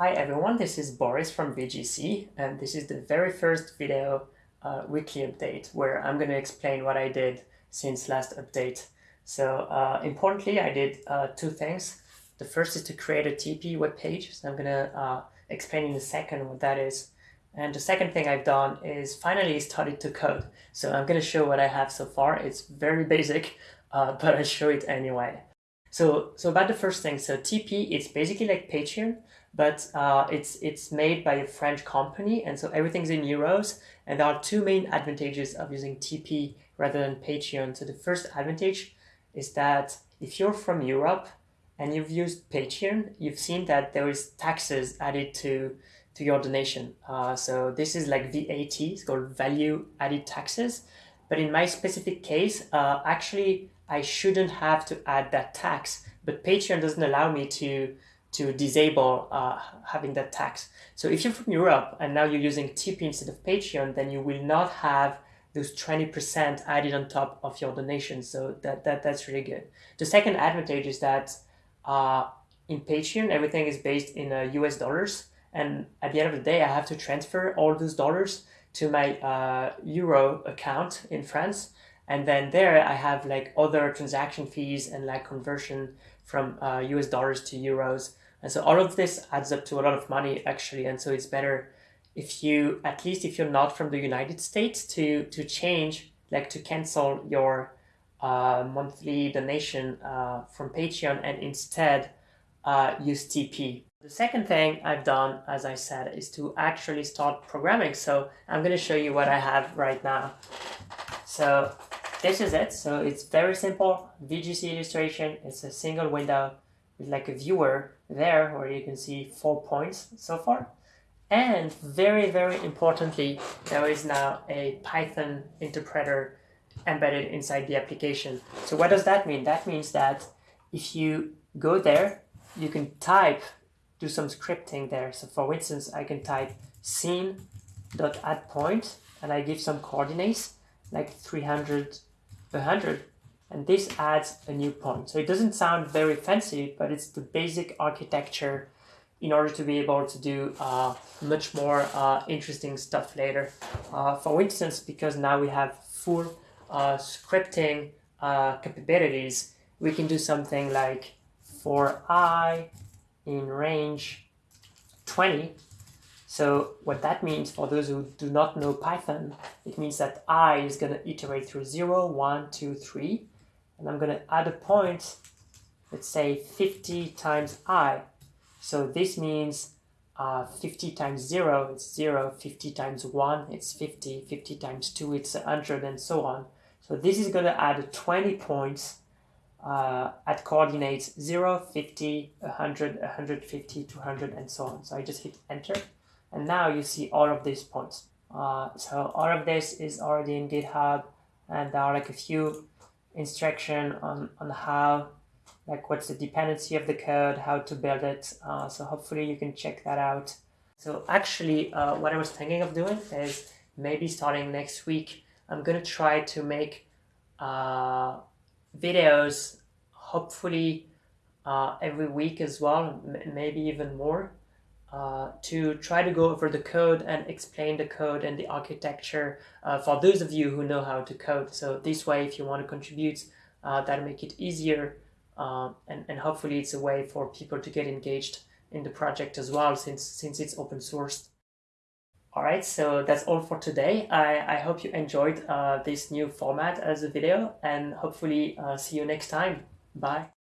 Hi everyone, this is Boris from VGC and this is the very first video uh, weekly update where I'm going to explain what I did since last update. So uh, importantly, I did uh, two things. The first is to create a Tipeee web page. So I'm going to uh, explain in a second what that is. And the second thing I've done is finally started to code. So I'm going to show what I have so far. It's very basic, uh, but I'll show it anyway. So, so about the first thing, so Tipeee, it's basically like Patreon, but uh, it's it's made by a French company, and so everything's in euros. And there are two main advantages of using Tipeee rather than Patreon. So the first advantage is that if you're from Europe and you've used Patreon, you've seen that there is taxes added to to your donation. Uh, so this is like VAT, it's called value added taxes. But in my specific case, uh, actually, I shouldn't have to add that tax, but Patreon doesn't allow me to to disable uh, having that tax. So if you're from Europe and now you're using Tipeee instead of Patreon, then you will not have those 20% added on top of your donation. So that, that that's really good. The second advantage is that uh, in Patreon, everything is based in uh, US dollars. And at the end of the day, I have to transfer all those dollars to my uh, Euro account in France. And then there I have like other transaction fees and like conversion from uh, US dollars to euros. And so all of this adds up to a lot of money actually. And so it's better if you, at least if you're not from the United States to, to change, like to cancel your uh, monthly donation uh, from Patreon and instead uh, use Tipeee. The second thing I've done, as I said, is to actually start programming. So I'm going to show you what I have right now. So this is it. So it's very simple. VGC illustration. It's a single window like a viewer there where you can see four points so far. And very, very importantly, there is now a Python interpreter embedded inside the application. So what does that mean? That means that if you go there, you can type, do some scripting there. So for instance, I can type scene.addPoint and I give some coordinates like 300 100 and this adds a new point. So it doesn't sound very fancy, but it's the basic architecture in order to be able to do uh, much more uh, interesting stuff later. Uh, for instance, because now we have full uh, scripting uh, capabilities, we can do something like for i in range 20, so what that means for those who do not know Python, it means that i is going to iterate through 0, 1, 2, 3. And I'm going to add a point, let's say 50 times i. So this means uh, 50 times 0, it's 0, 50 times 1, it's 50, 50 times 2, it's 100, and so on. So this is going to add 20 points uh, at coordinates 0, 50, 100, 150, 200, and so on. So I just hit enter. And now you see all of these points. Uh, so all of this is already in GitHub and there are like a few instruction on, on how, like what's the dependency of the code, how to build it. Uh, so hopefully you can check that out. So actually uh, what I was thinking of doing is maybe starting next week, I'm going to try to make uh, videos, hopefully uh, every week as well, maybe even more uh, to try to go over the code and explain the code and the architecture uh, for those of you who know how to code. So this way, if you want to contribute, uh, that'll make it easier. Uh, and, and hopefully it's a way for people to get engaged in the project as well, since, since it's open sourced. All right, so that's all for today. I, I hope you enjoyed uh, this new format as a video and hopefully uh, see you next time. Bye.